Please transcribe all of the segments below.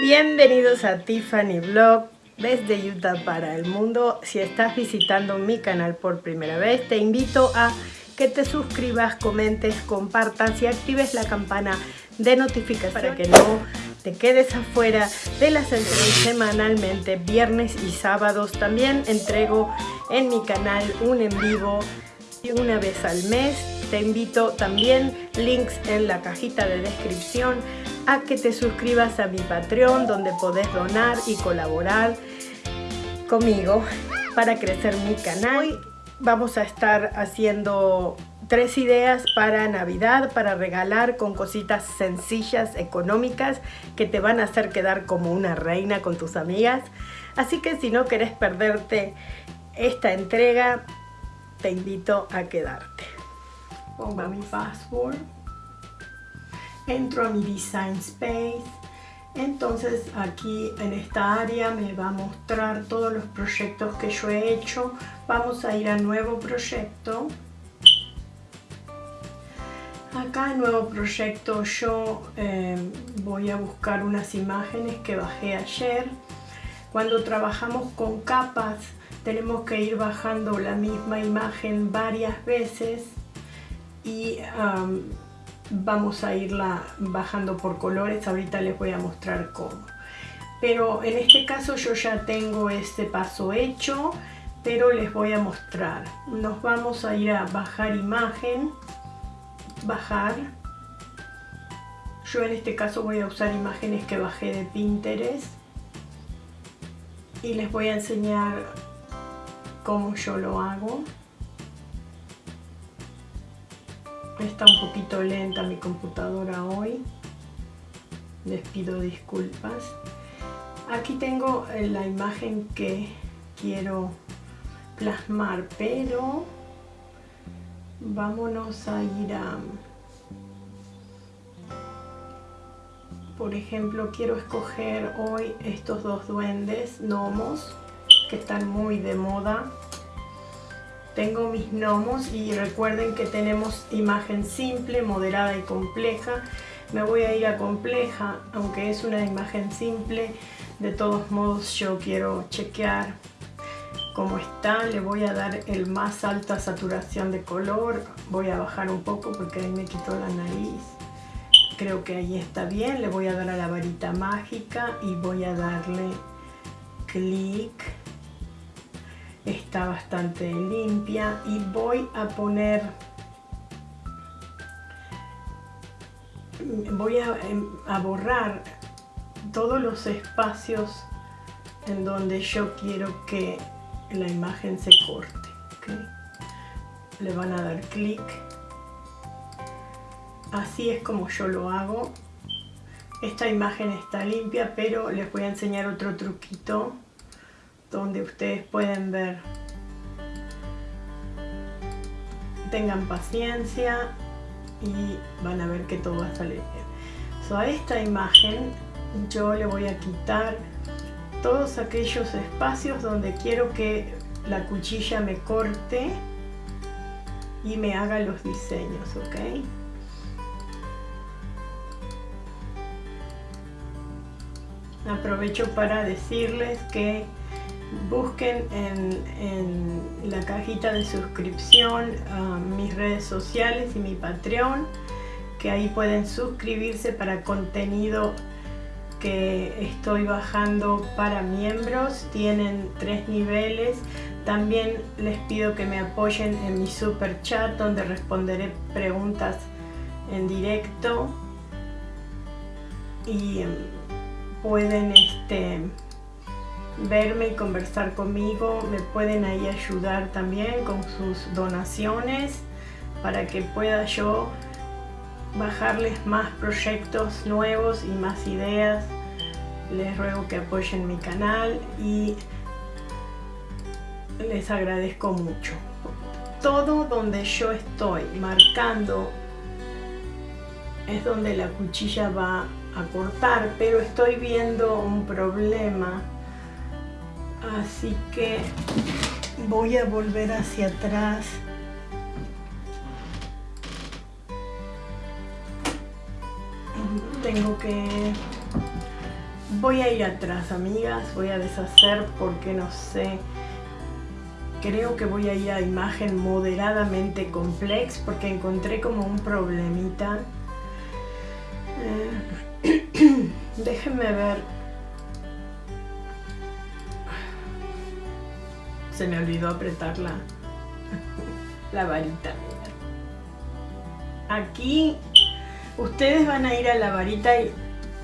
Bienvenidos a Tiffany Vlog desde Utah para el mundo. Si estás visitando mi canal por primera vez, te invito a que te suscribas, comentes, compartas y actives la campana de notificación para que no te quedes afuera de las entregas semanalmente, viernes y sábados. También entrego en mi canal un en vivo una vez al mes. Te invito también, links en la cajita de descripción, a que te suscribas a mi Patreon donde podés donar y colaborar conmigo para crecer mi canal. Hoy vamos a estar haciendo tres ideas para Navidad, para regalar con cositas sencillas, económicas, que te van a hacer quedar como una reina con tus amigas. Así que si no querés perderte esta entrega, te invito a quedarte. Pongo mi password entro a mi Design Space, entonces aquí en esta área me va a mostrar todos los proyectos que yo he hecho. Vamos a ir a nuevo proyecto. Acá en nuevo proyecto yo eh, voy a buscar unas imágenes que bajé ayer. Cuando trabajamos con capas tenemos que ir bajando la misma imagen varias veces y vamos a irla bajando por colores, ahorita les voy a mostrar cómo. Pero en este caso yo ya tengo este paso hecho, pero les voy a mostrar. Nos vamos a ir a bajar imagen, bajar. Yo en este caso voy a usar imágenes que bajé de Pinterest y les voy a enseñar cómo yo lo hago. Está un poquito lenta mi computadora hoy. Les pido disculpas. Aquí tengo eh, la imagen que quiero plasmar, pero vámonos a ir a... Por ejemplo, quiero escoger hoy estos dos duendes gnomos que están muy de moda tengo mis gnomos y recuerden que tenemos imagen simple, moderada y compleja. Me voy a ir a compleja, aunque es una imagen simple. De todos modos yo quiero chequear cómo está. Le voy a dar el más alta saturación de color. Voy a bajar un poco porque ahí me quitó la nariz. Creo que ahí está bien. Le voy a dar a la varita mágica y voy a darle clic está bastante limpia y voy a poner voy a, em, borrar todos los espacios en donde yo quiero que la imagen se corte le van a dar clic. Así es como yo lo hago. Esta imagen está limpia pero les voy a enseñar otro truquito donde ustedes pueden ver. Tengan paciencia y van a ver que todo va a salir bien. So, a esta imagen yo le voy a quitar todos aquellos espacios donde quiero que la cuchilla me corte y me haga los diseños, ¿ok? Aprovecho para decirles que busquen en, la cajita de suscripción mis redes sociales y mi Patreon, que ahí pueden suscribirse para contenido que estoy bajando para miembros. Tienen tres niveles. También les pido que me apoyen en mi super chat donde responderé preguntas en directo y em, pueden este verme y conversar conmigo, me pueden ahí ayudar también con sus donaciones para que pueda yo bajarles más proyectos nuevos y más ideas. Les ruego que apoyen mi canal y les agradezco mucho. Todo donde yo estoy marcando es donde la cuchilla va a cortar, pero estoy viendo un problema así que voy a volver hacia atrás tengo que voy a ir atrás, amigas, voy a deshacer porque no sé. Creo que voy a ir a imagen moderadamente complex porque encontré como un problemita. Eh, déjenme ver. Se me olvidó apretar la, la varita. Aquí ustedes van a ir a la varita y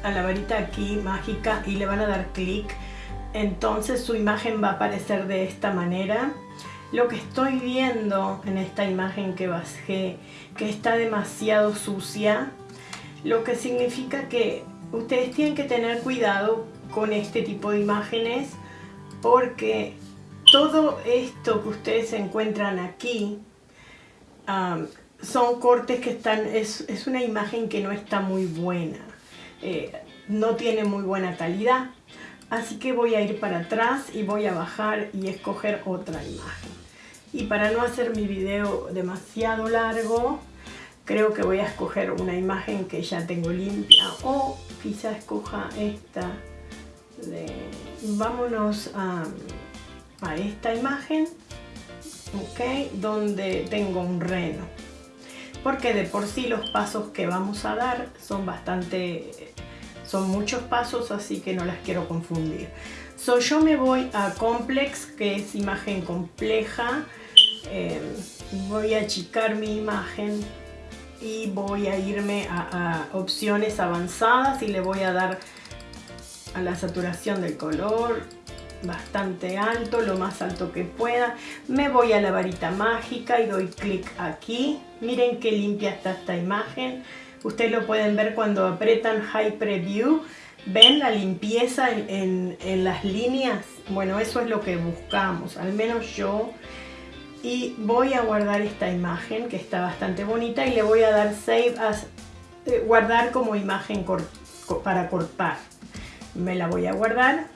a la varita aquí mágica y le van a dar clic entonces su imagen va a aparecer de esta manera lo que estoy viendo en esta imagen que bajé que está demasiado sucia lo que significa que ustedes tienen que tener cuidado con este tipo de imágenes porque todo esto que ustedes encuentran aquí son cortes que están, es, es una imagen que no está muy buena. Eh, no tiene muy buena calidad. Así que voy a ir para atrás y voy a bajar y escoger otra imagen. Y para no hacer mi video demasiado largo, creo que voy a escoger una imagen que ya tengo limpia. O quizá escoja esta. vámonos a, a esta imagen, ok, donde tengo un reno. Porque de por sí los pasos que vamos a dar son bastante, son muchos pasos, así que no las quiero confundir. So, yo me voy a Complex, que es imagen compleja, eh, voy a achicar mi imagen y voy a irme a opciones avanzadas y le voy a dar a la saturación del color, bastante alto, lo más alto que pueda. Me voy a la varita mágica y doy clic aquí. Miren qué limpia está esta imagen. Ustedes lo pueden ver cuando apretan High Preview. ¿Ven la limpieza en, las líneas? Bueno, eso es lo que buscamos, al menos yo. Y voy a guardar esta imagen que está bastante bonita y le voy a dar Save as, eh, guardar como imagen para cortar. Me la voy a guardar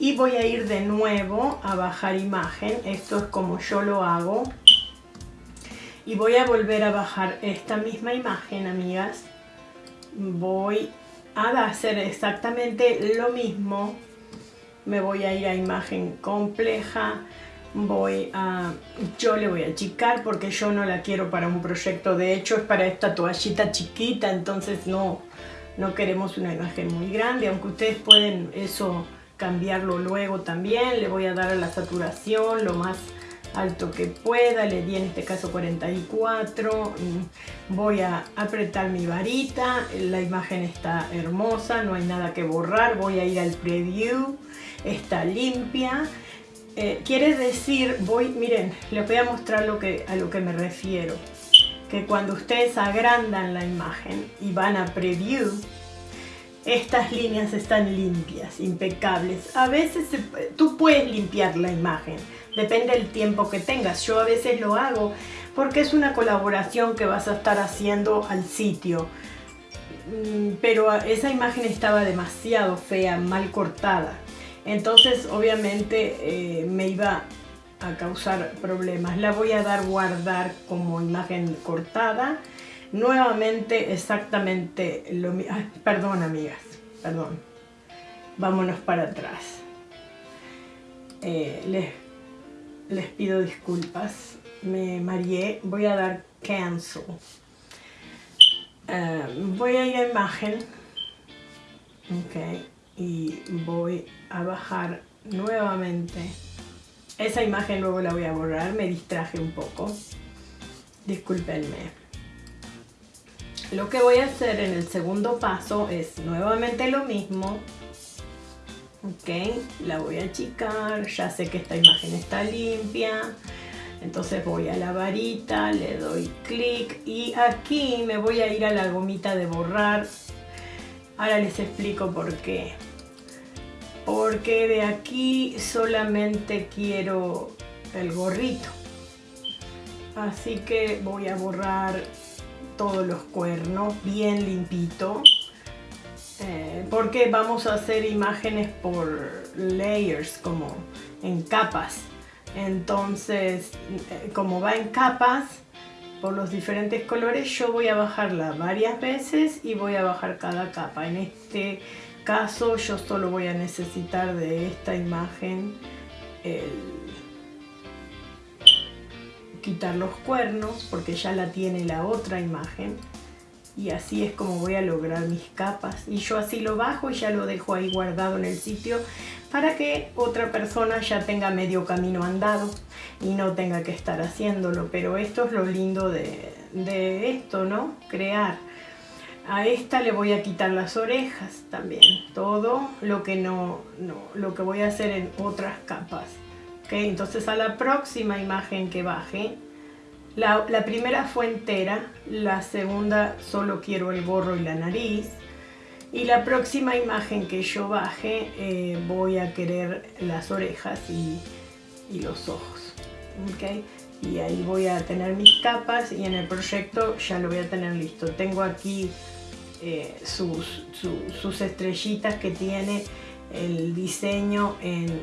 y voy a ir de nuevo a bajar imagen. Esto es como yo lo hago. Y voy a volver a bajar esta misma imagen amigas. Voy a hacer exactamente lo mismo. Me voy a ir a imagen compleja. Voy a yo le voy a achicar porque yo no la quiero para un proyecto. De hecho es para esta toallita chiquita. Entonces no no queremos una imagen muy grande. Aunque ustedes pueden eso cambiarlo luego también. Le voy a dar a la saturación lo más alto que pueda. Le di en este caso 44. Mm, voy a apretar mi varita. La imagen está hermosa, no hay nada que borrar. Voy a ir al preview. Está limpia. Eh, quiere decir, voy, miren, les voy a mostrar lo que, a lo que me refiero. Que cuando ustedes agrandan la imagen y van a preview, estas líneas están limpias, impecables. A veces tú puedes limpiar la imagen, depende del tiempo que tengas. Yo a veces lo hago porque es una colaboración que vas a estar haciendo al sitio. Mm, pero esa imagen estaba demasiado fea, mal cortada. Entonces obviamente eh, me iba a causar problemas. La voy a dar guardar como imagen cortada Nuevamente exactamente lo mismo. Perdón, amigas, perdón. Vámonos para atrás. Eh, les, les pido disculpas. Me mareé. Voy a dar cancel. Eh, voy a ir a imagen. Ok. Y voy a bajar nuevamente. Esa imagen luego la voy a borrar. Me distraje un poco. Discúlpenme. Lo que voy a hacer en el segundo paso es nuevamente lo mismo. Ok, la voy a achicar, ya sé que esta imagen está limpia. Entonces voy a la varita, le doy clic y aquí me voy a ir a la gomita de borrar. Ahora les explico por qué. Porque de aquí solamente quiero el gorrito. Así que voy a borrar todos los cuernos bien limpito eh, porque vamos a hacer imágenes por layers como en capas entonces eh, como va en capas por los diferentes colores, yo voy a bajarla varias veces y voy a bajar cada capa. En este caso yo solo voy a necesitar de esta imagen quitar los cuernos porque ya la tiene la otra imagen. Y así es como voy a lograr mis capas. Y yo así lo bajo y ya lo dejo ahí guardado en el sitio para que otra persona ya tenga medio camino andado y no tenga que estar haciéndolo. Pero esto es lo lindo de, de esto no crear. A esta le voy a quitar las orejas también. Todo lo que no, no lo que voy a hacer en otras capas entonces a la próxima imagen que baje la, primera fue entera, la segunda solo quiero el gorro y la nariz. Y la próxima imagen que yo baje eh, voy a querer las orejas y, los ojos. ¿okay? Y ahí voy a tener mis capas y en el proyecto ya lo voy a tener listo. Tengo aquí eh, sus, sus, estrellitas que tiene el diseño en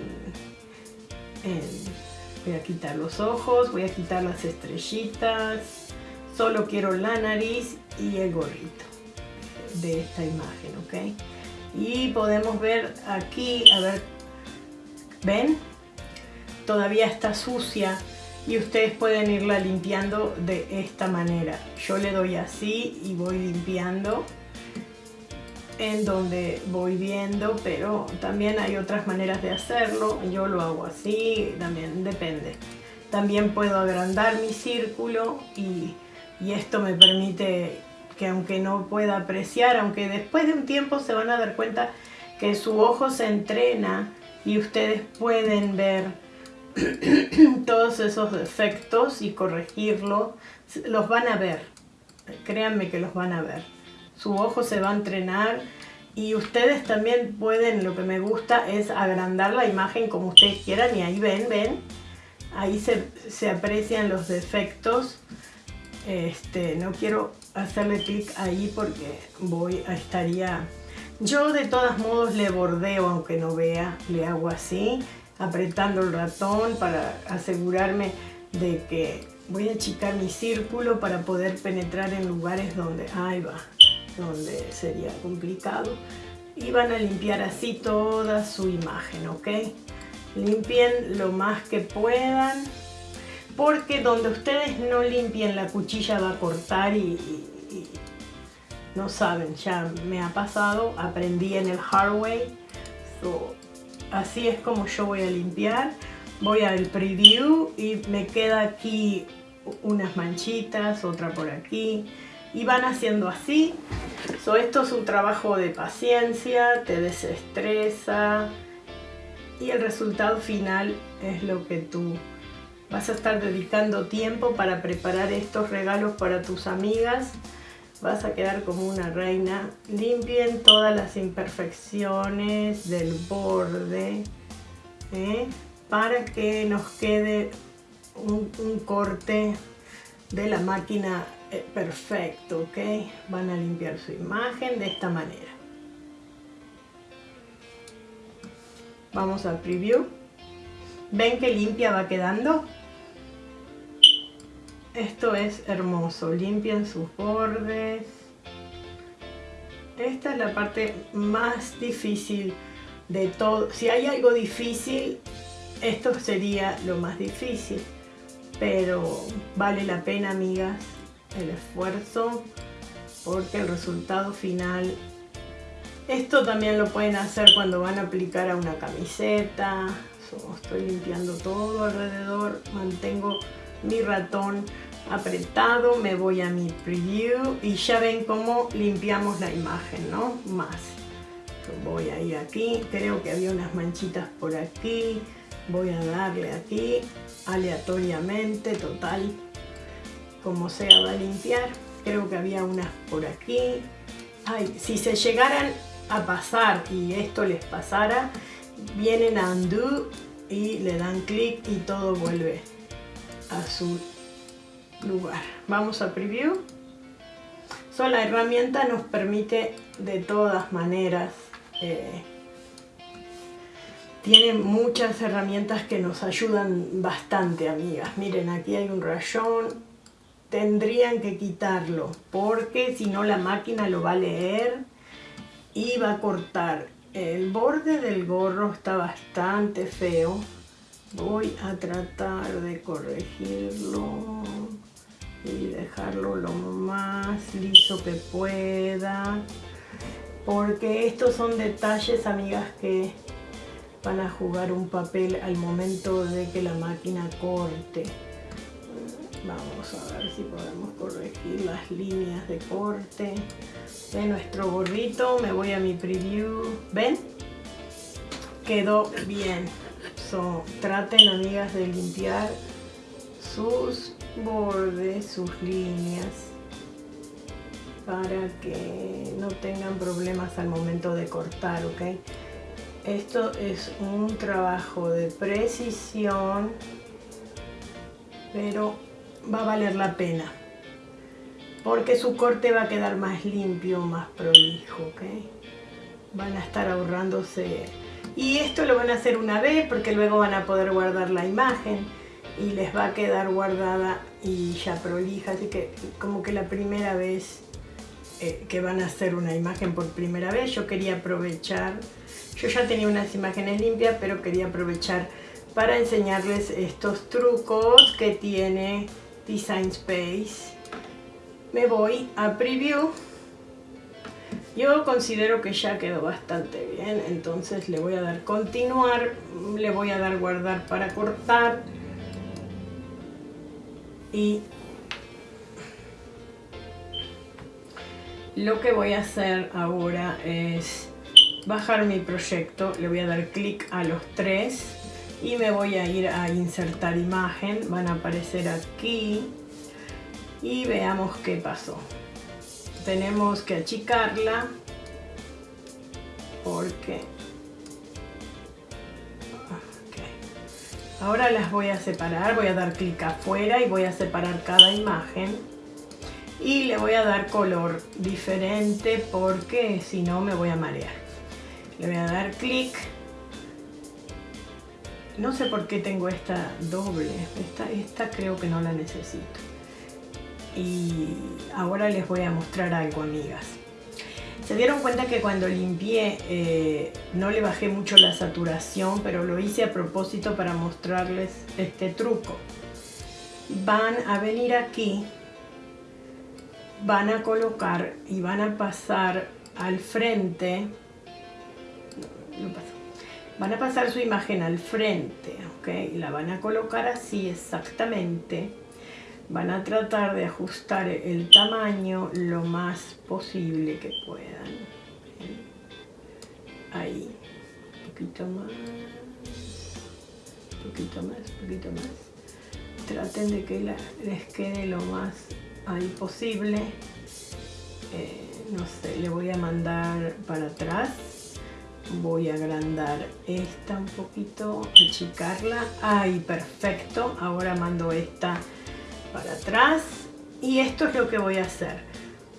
Voy a quitar los ojos, voy a quitar las estrellitas. Solo quiero la nariz y el gorrito de esta imagen, ¿ok? Y podemos ver aquí, a ver, ¿ven? Todavía está sucia y ustedes pueden irla limpiando de esta manera. Yo le doy así y voy limpiando en donde voy viendo, pero también hay otras maneras de hacerlo. Yo lo hago así, también depende. También puedo agrandar mi círculo y, esto me permite que aunque no pueda apreciar, aunque después de un tiempo se van a dar cuenta que su ojo se entrena y ustedes pueden ver todos esos defectos y corregirlo, los van a ver, créanme que los van a ver su ojo se va a entrenar y ustedes también pueden, lo que me gusta es agrandar la imagen como ustedes quieran y ahí ven, ven, ahí se, aprecian los defectos. Este, no quiero hacerle clic ahí porque voy a estaría... Yo de todos modos le bordeo aunque no vea, le hago así, apretando el ratón para asegurarme de que voy a achicar mi círculo para poder penetrar en lugares donde... Ahí va, donde sería complicado. Y van a limpiar así toda su imagen, ¿ok? Limpien lo más que puedan, porque donde ustedes no limpien la cuchilla va a cortar y, no saben, ya me ha pasado, aprendí en el hard way. así es como yo voy a limpiar. Voy al preview y me queda aquí unas manchitas, otra por aquí y van haciendo así. esto es un trabajo de paciencia, te desestresa y el resultado final es lo que tú vas a estar dedicando tiempo para preparar estos regalos para tus amigas. Vas a quedar como una reina. Limpien todas las imperfecciones del borde ¿eh? para que nos quede un corte de la máquina eh, perfecto, ¿ok? Van a limpiar su imagen de esta manera. Vamos al preview. ¿Ven qué limpia va quedando? Esto es hermoso. Limpian sus bordes. Esta es la parte más difícil de todo. Si hay algo difícil, esto sería lo más difícil. Pero vale la pena, amigas el esfuerzo porque el resultado final esto también lo pueden hacer cuando van a aplicar a una camiseta estoy limpiando todo alrededor mantengo mi ratón apretado me voy a mi preview y ya ven cómo limpiamos la imagen no más. Voy a ir aquí creo que había unas manchitas por aquí voy a darle aquí aleatoriamente total como sea va a limpiar. Creo que había unas por aquí. Ay, si se llegaran a pasar y esto les pasara, vienen a undo y le dan clic y todo vuelve a su lugar. Vamos a preview. So, la herramienta nos permite de todas maneras eh, tiene muchas herramientas que nos ayudan bastante, amigas. Miren, aquí hay un rayón, tendrían que quitarlo porque si no la máquina lo va a leer y va a cortar. El borde del gorro está bastante feo. Voy a tratar de corregirlo y dejarlo lo más liso que pueda. Porque estos son detalles, amigas, que van a jugar un papel al momento de que la máquina corte. Vamos a ver si podemos corregir las líneas de corte de nuestro gorrito. Me voy a mi preview. ¿Ven? Quedó bien. So, traten, amigas, de limpiar sus bordes, sus líneas para que no tengan problemas al momento de cortar, ¿ok? Esto es un trabajo de precisión, pero va a valer la pena. Porque su corte va a quedar más limpio, más prolijo, ¿ok? Van a estar ahorrándose... Y esto lo van a hacer una vez porque luego van a poder guardar la imagen y les va a quedar guardada y ya prolija. Así que como que la primera vez eh, que van a hacer una imagen por primera vez, yo quería aprovechar... Yo ya tenía unas imágenes limpias, pero quería aprovechar para enseñarles estos trucos que tiene Design Space. Me voy a Preview. Yo considero que ya quedó bastante bien, entonces le voy a dar continuar, le voy a dar guardar para cortar y lo que voy a hacer ahora es bajar mi proyecto, le voy a dar clic a los tres y me voy a ir a insertar imagen, van a aparecer aquí. Y veamos qué pasó. Tenemos que achicarla. Porque... Ahora las voy a separar, voy a dar clic afuera y voy a separar cada imagen. Y le voy a dar color diferente porque si no me voy a marear. Le voy a dar clic no sé por qué tengo esta doble, esta, creo que no la necesito. Y ahora les voy a mostrar algo, amigas. Se dieron cuenta que cuando limpié eh, no le bajé mucho la saturación, pero lo hice a propósito para mostrarles este truco. Van a venir aquí, van a colocar y van a pasar al frente, van a pasar su imagen al frente, ¿ok? La van a colocar así exactamente. Van a tratar de ajustar el tamaño lo más posible que puedan. Ahí, un poquito más, un poquito más, un poquito más. Traten de que les quede lo más ahí posible. Eh, no sé, le voy a mandar para atrás voy a agrandar esta un poquito, achicarla, ahí perfecto, ahora mando esta para atrás. Y esto es lo que voy a hacer,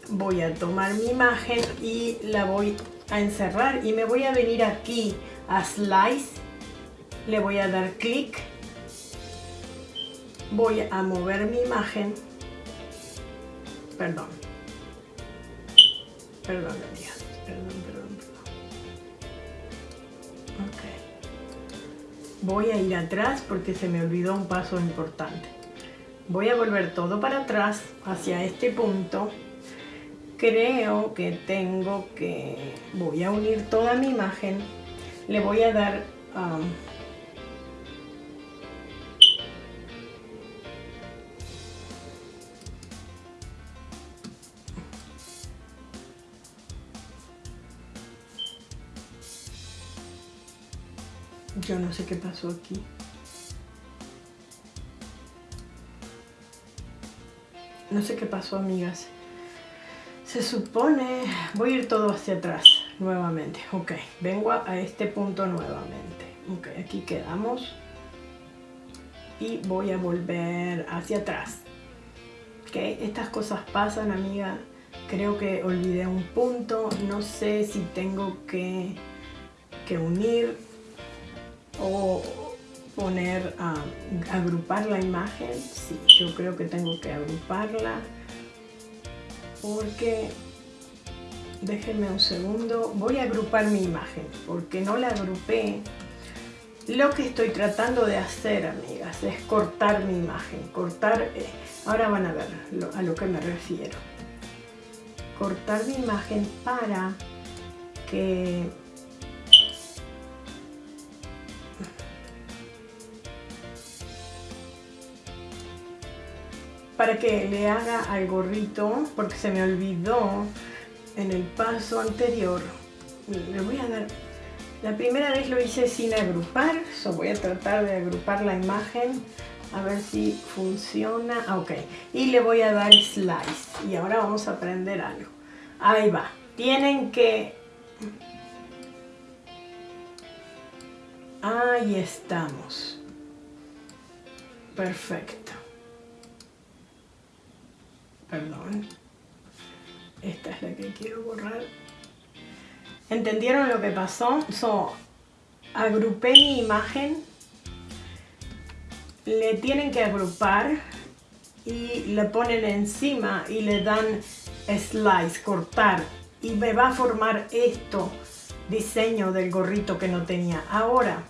voy a tomar mi imagen y la voy a encerrar y me voy a venir aquí a Slice, le voy a dar clic, voy a mover mi imagen, perdón, perdón, perdón, Voy a ir atrás porque se me olvidó un paso importante. Voy a volver todo para atrás hacia este punto. Creo que tengo que... Voy a unir toda mi imagen. Le voy a dar... Yo no sé qué pasó aquí. No sé qué pasó, amigas. Se supone... Voy a ir todo hacia atrás nuevamente. Ok, vengo a este punto nuevamente. Ok, aquí quedamos. Y voy a volver hacia atrás. Ok, estas cosas pasan, amiga. Creo que olvidé un punto. No sé si tengo que, que unir o poner a agrupar la imagen. Sí, yo creo que tengo que agruparla porque déjenme un segundo, voy a agrupar mi imagen porque no la agrupé. Lo que estoy tratando de hacer, amigas, es cortar mi imagen, cortar, eh, ahora van a ver a lo que me refiero. Cortar mi imagen para que para que le haga al gorrito, porque se me olvidó en el paso anterior. Le voy a dar... La primera vez lo hice sin agrupar, voy a tratar de agrupar la imagen a ver si funciona. Ah, ok, y le voy a dar slice. Y ahora vamos a aprender algo. Ahí va. Tienen que... Ahí estamos. Perfecto perdón, esta es la que quiero borrar. ¿Entendieron lo que pasó? So, agrupé mi imagen, le tienen que agrupar y le ponen encima y le dan slice, cortar y me va a formar esto diseño del gorrito que no tenía. Ahora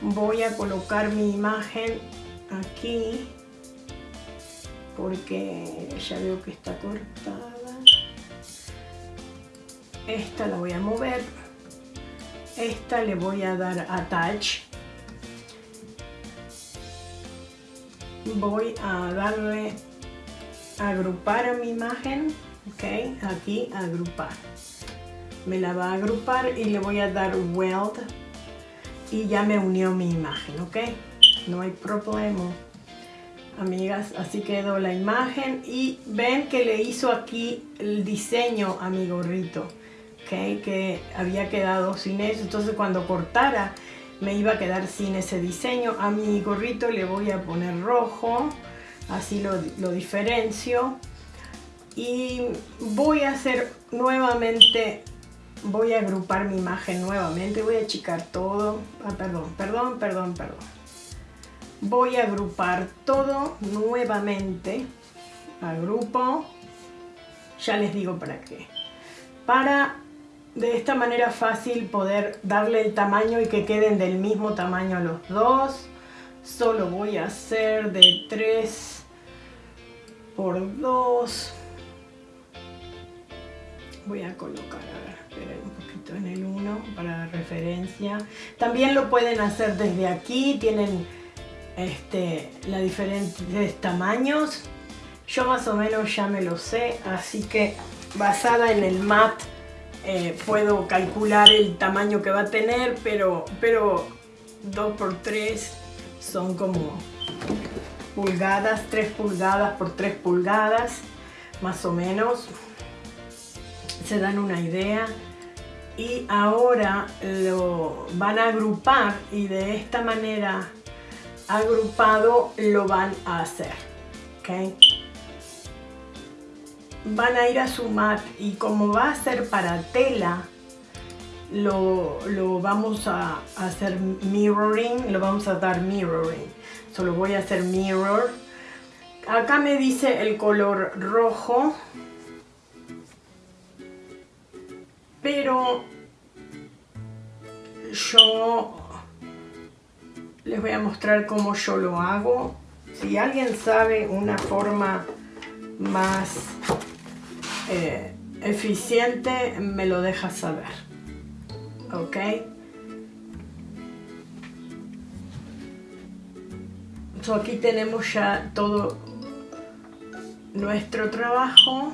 voy a colocar mi imagen aquí porque ya veo que está cortada. Esta la voy a mover. Esta le voy a dar attach. Voy a darle agrupar a mi imagen. Ok, aquí agrupar. Me la va a agrupar y le voy a dar weld y ya me unió mi imagen, ok. No hay problema amigas así quedó la imagen. Y ven que le hizo aquí el diseño a mi gorrito ¿okay? que había quedado sin eso. Entonces cuando cortara me iba a quedar sin ese diseño. A mi gorrito le voy a poner rojo así lo, lo diferencio. Y voy a hacer nuevamente voy a agrupar mi imagen nuevamente. Voy a achicar todo. Ah, perdón perdón perdón perdón voy a agrupar todo nuevamente agrupo ya les digo para qué. Para de esta manera fácil poder darle el tamaño y que queden del mismo tamaño los dos. Solo voy a hacer de 3 por 2 voy a colocar a ver, un poquito en el 1 para referencia. También lo pueden hacer desde aquí tienen este, los diferentes tamaños. Yo más o menos ya me lo sé, así que basada en el mat eh, puedo calcular el tamaño que va a tener, pero, pero 2x3 son como pulgadas, 3 pulgadas por 3 pulgadas, más o menos. Se dan una idea. Y ahora lo van a agrupar y de esta manera agrupado lo van a hacer. ¿okay? Van a ir a su mat y como va a ser para tela, lo, vamos a hacer mirroring, lo vamos a dar mirroring. Solo voy a hacer mirror. Acá me dice el color rojo. Pero yo les voy a mostrar cómo yo lo hago. Si alguien sabe una forma más eh, eficiente, me lo deja saber. ¿Ok? aquí tenemos ya todo nuestro trabajo.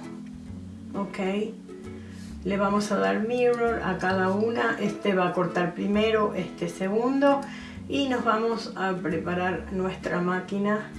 ¿Ok? Le vamos a dar mirror a cada una. Este va a cortar primero, este segundo y nos vamos a preparar nuestra máquina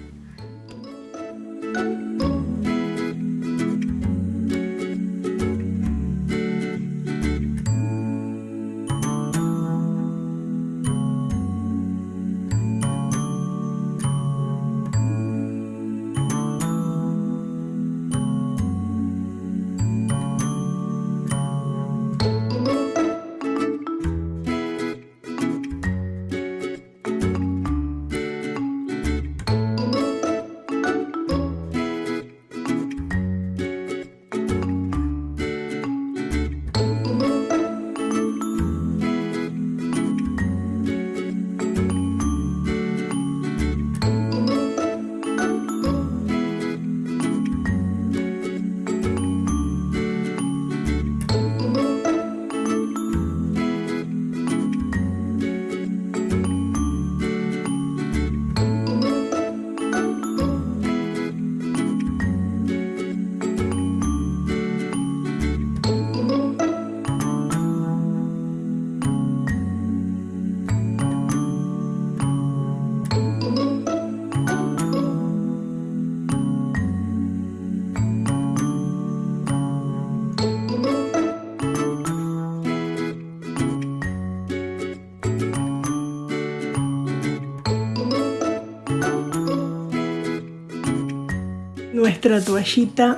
nuestra toallita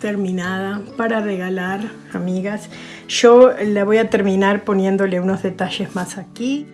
terminada para regalar, amigas. Yo la voy a terminar poniéndole unos detalles más aquí.